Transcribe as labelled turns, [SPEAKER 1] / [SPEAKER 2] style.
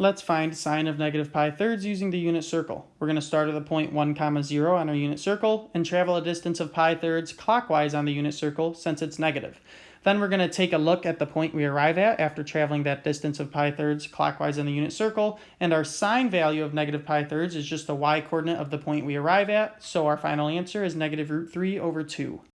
[SPEAKER 1] Let's find sine of negative pi thirds using the unit circle. We're going to start at the point 1 comma 0 on our unit circle and travel a distance of pi thirds clockwise on the unit circle since it's negative. Then we're going to take a look at the point we arrive at after traveling that distance of pi thirds clockwise on the unit circle, and our sine value of negative pi thirds is just the y coordinate of the point we arrive at, so our final answer is negative root 3 over 2.